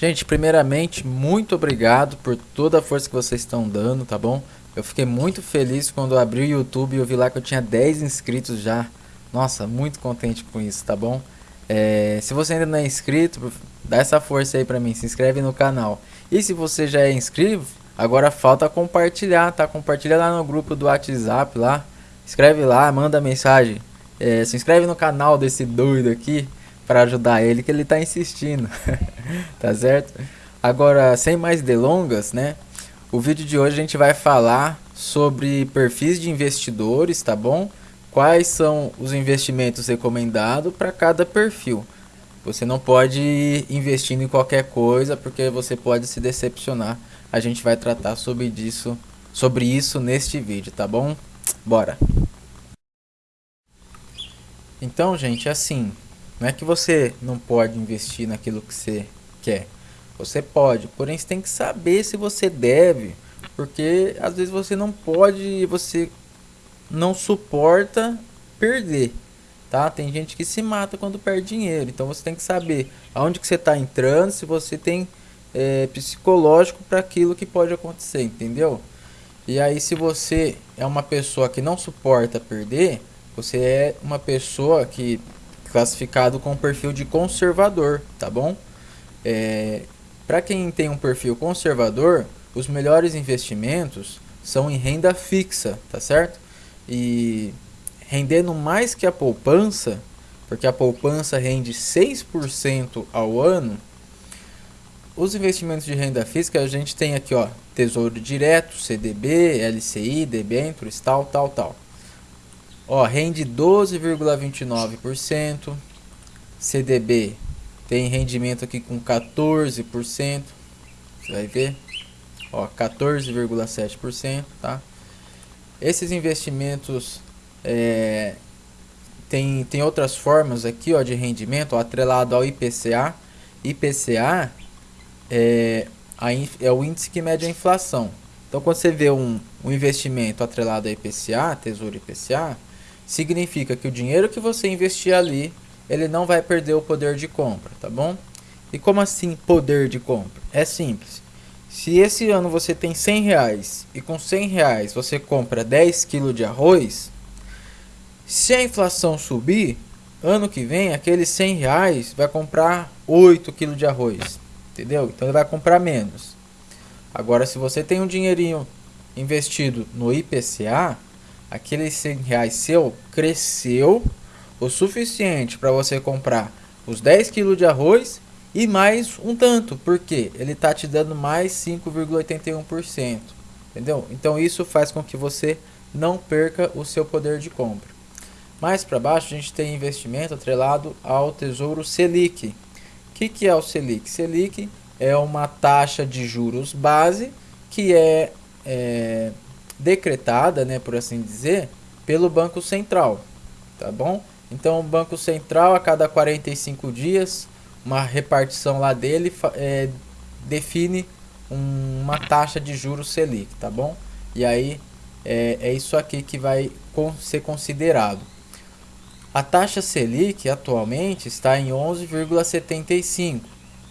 Gente, primeiramente, muito obrigado por toda a força que vocês estão dando, tá bom? Eu fiquei muito feliz quando abri o YouTube e eu vi lá que eu tinha 10 inscritos já. Nossa, muito contente com isso, tá bom? É, se você ainda não é inscrito, dá essa força aí pra mim, se inscreve no canal. E se você já é inscrito, agora falta compartilhar, tá? Compartilha lá no grupo do WhatsApp lá. Escreve lá, manda mensagem. É, se inscreve no canal desse doido aqui para ajudar ele que ele tá insistindo. tá certo? Agora, sem mais delongas, né? O vídeo de hoje a gente vai falar sobre perfis de investidores, tá bom? Quais são os investimentos recomendados para cada perfil. Você não pode ir investindo em qualquer coisa porque você pode se decepcionar. A gente vai tratar sobre isso, sobre isso neste vídeo, tá bom? Bora! Então, gente, assim, não é que você não pode investir naquilo que você quer. Você pode, porém você tem que saber se você deve, porque às vezes você não pode você não suporta perder, tá? Tem gente que se mata quando perde dinheiro, então você tem que saber aonde que você está entrando, se você tem é, psicológico para aquilo que pode acontecer, entendeu? E aí se você é uma pessoa que não suporta perder, você é uma pessoa que classificado com perfil de conservador, tá bom? É, Para quem tem um perfil conservador, os melhores investimentos são em renda fixa, tá certo? E rendendo mais que a poupança, porque a poupança rende 6% ao ano, os investimentos de renda fixa a gente tem aqui, ó, Tesouro Direto, CDB, LCI, debêntures, tal, tal, tal. Ó, rende 12,29%. CDB tem rendimento aqui com 14%. Você vai ver. Ó, 14,7%, tá? Esses investimentos é, tem, tem outras formas aqui ó, de rendimento ó, atrelado ao IPCA. IPCA é, a, é o índice que mede a inflação. Então, quando você vê um, um investimento atrelado ao IPCA, Tesouro IPCA, significa que o dinheiro que você investir ali, ele não vai perder o poder de compra, tá bom? E como assim poder de compra? É simples. Se esse ano você tem 100 reais e com 100 reais você compra 10 kg de arroz, se a inflação subir, ano que vem aqueles 100 reais vai comprar 8 kg de arroz, entendeu? Então ele vai comprar menos. Agora se você tem um dinheirinho investido no IPCA, aqueles 100 reais seu cresceu o suficiente para você comprar os 10 kg de arroz e mais um tanto, porque ele está te dando mais 5,81%, entendeu? Então isso faz com que você não perca o seu poder de compra. Mais para baixo a gente tem investimento atrelado ao Tesouro Selic. O que, que é o Selic? Selic é uma taxa de juros base que é, é decretada, né, por assim dizer, pelo Banco Central, tá bom? Então o Banco Central a cada 45 dias, uma repartição lá dele é, define um, uma taxa de juros Selic, tá bom? E aí é, é isso aqui que vai ser considerado. A taxa Selic atualmente está em 11,75.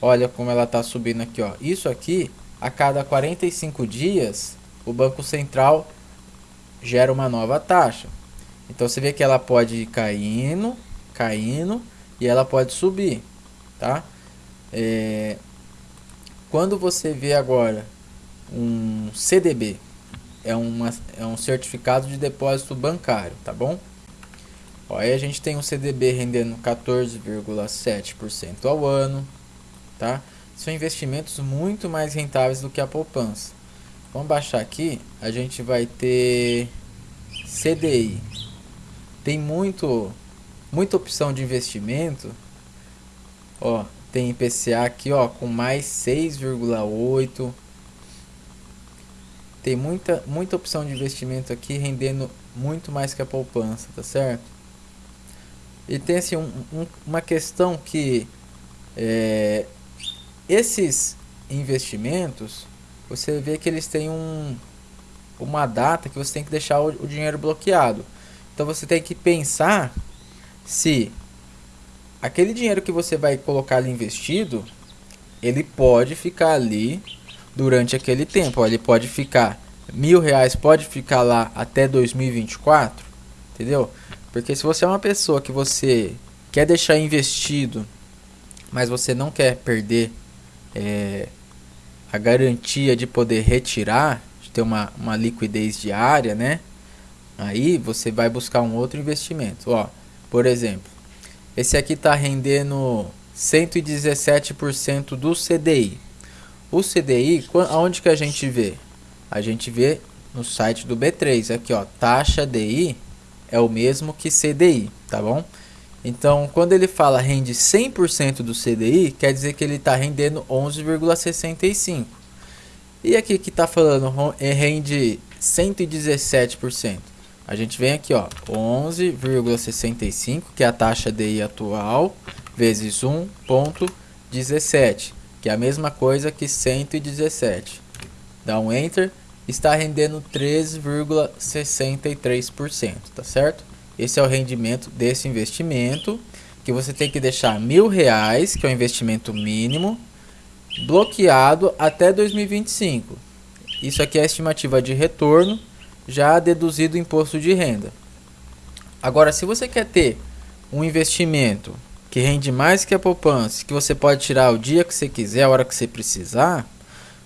Olha como ela está subindo aqui, ó. Isso aqui a cada 45 dias o Banco Central gera uma nova taxa. Então você vê que ela pode ir caindo, caindo e ela pode subir, tá? É, quando você vê agora um CDB, é, uma, é um certificado de depósito bancário, tá bom? Ó, aí a gente tem um CDB rendendo 14,7% ao ano, tá? São investimentos muito mais rentáveis do que a poupança. Vamos baixar aqui, a gente vai ter CDI. Tem muito muita opção de investimento. Ó, tem IPCA aqui, ó, com mais 6,8. Tem muita muita opção de investimento aqui rendendo muito mais que a poupança, tá certo? E tem assim um, um, uma questão que é, esses investimentos você vê que eles têm um, uma data que você tem que deixar o, o dinheiro bloqueado. Então você tem que pensar se aquele dinheiro que você vai colocar ali investido ele pode ficar ali durante aquele tempo. Ele pode ficar mil reais, pode ficar lá até 2024, entendeu? Porque se você é uma pessoa que você quer deixar investido, mas você não quer perder é, a garantia de poder retirar, de ter uma, uma liquidez diária, né? Aí você vai buscar um outro investimento. Ó, por exemplo, esse aqui está rendendo 117% do CDI. O CDI, aonde que a gente vê? A gente vê no site do B3, aqui ó, taxa DI é o mesmo que CDI, tá bom? Então, quando ele fala rende 100% do CDI, quer dizer que ele está rendendo 11,65. E aqui que está falando rende 117%. A gente vem aqui, ó, 11,65, que é a taxa DI atual, vezes 1,17, que é a mesma coisa que 117. Dá um Enter, está rendendo 13,63%, tá certo? Esse é o rendimento desse investimento, que você tem que deixar mil reais, que é o investimento mínimo, bloqueado até 2025. Isso aqui é a estimativa de retorno, já deduzido o imposto de renda. Agora, se você quer ter um investimento que rende mais que a poupança, que você pode tirar o dia que você quiser, a hora que você precisar,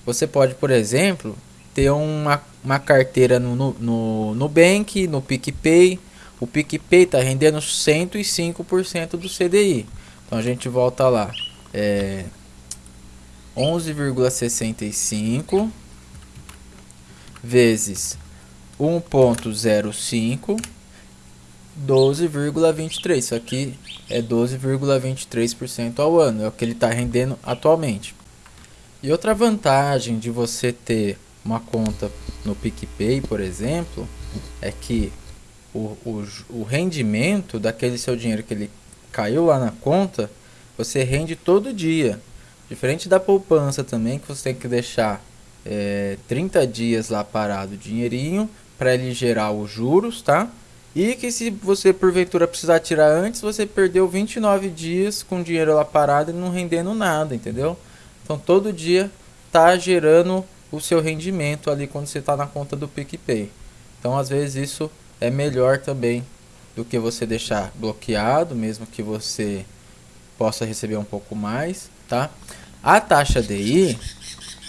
você pode, por exemplo, ter uma, uma carteira no, no, no Nubank, no PicPay. O PicPay está rendendo 105% do CDI. Então a gente volta lá. É 11,65 vezes 1.05 12,23. Isso aqui é 12,23% ao ano, é o que ele está rendendo atualmente. E outra vantagem de você ter uma conta no PicPay, por exemplo, é que o, o, o rendimento daquele seu dinheiro que ele caiu lá na conta, você rende todo dia. Diferente da poupança também, que você tem que deixar é, 30 dias lá parado o dinheirinho para ele gerar os juros, tá? E que se você porventura precisar tirar antes, você perdeu 29 dias com dinheiro lá parado e não rendendo nada, entendeu? Então todo dia tá gerando o seu rendimento ali quando você está na conta do PicPay. Então às vezes isso é melhor também do que você deixar bloqueado, mesmo que você possa receber um pouco mais, tá? A taxa DI,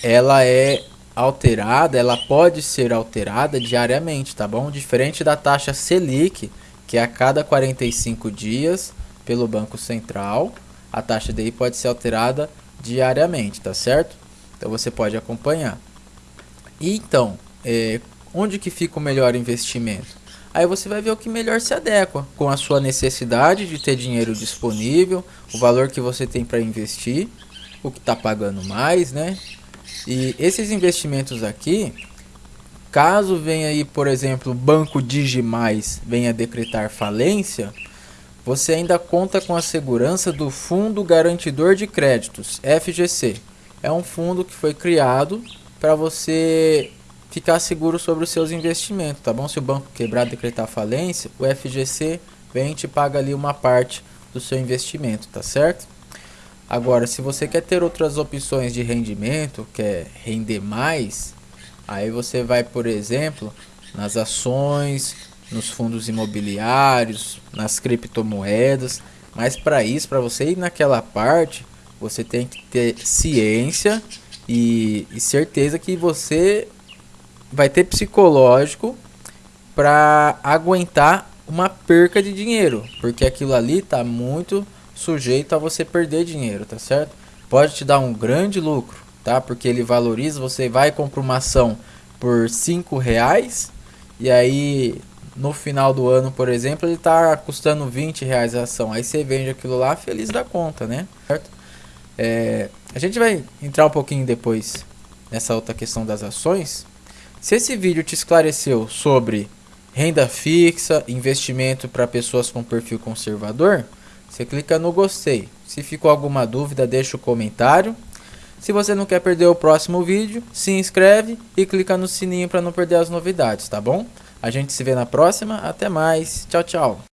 ela é alterada, ela pode ser alterada diariamente, tá bom? Diferente da taxa Selic, que é a cada 45 dias pelo Banco Central, a taxa DI pode ser alterada diariamente, tá certo? Então você pode acompanhar. E então, é, onde que fica o melhor investimento? Aí você vai ver o que melhor se adequa com a sua necessidade de ter dinheiro disponível, o valor que você tem para investir, o que está pagando mais, né? E esses investimentos aqui, caso venha aí, por exemplo, o Banco Digimais venha decretar falência, você ainda conta com a segurança do Fundo Garantidor de Créditos, FGC. É um fundo que foi criado para você ficar seguro sobre os seus investimentos, tá bom? Se o banco quebrar, decretar falência, o FGC vem e te paga ali uma parte do seu investimento, tá certo? Agora, se você quer ter outras opções de rendimento, quer render mais, aí você vai, por exemplo, nas ações, nos fundos imobiliários, nas criptomoedas. Mas para isso, para você ir naquela parte, você tem que ter ciência e, e certeza que você vai ter psicológico para aguentar uma perca de dinheiro, porque aquilo ali está muito sujeito a você perder dinheiro, tá certo? Pode te dar um grande lucro, tá? Porque ele valoriza, você vai comprar uma ação por 5 reais e aí no final do ano, por exemplo, ele está custando 20 reais a ação. Aí você vende aquilo lá feliz da conta, né? Certo? É, a gente vai entrar um pouquinho depois nessa outra questão das ações. Se esse vídeo te esclareceu sobre renda fixa, investimento para pessoas com perfil conservador, você clica no gostei. Se ficou alguma dúvida, deixa o comentário. Se você não quer perder o próximo vídeo, se inscreve e clica no sininho para não perder as novidades, tá bom? A gente se vê na próxima. Até mais. Tchau, tchau.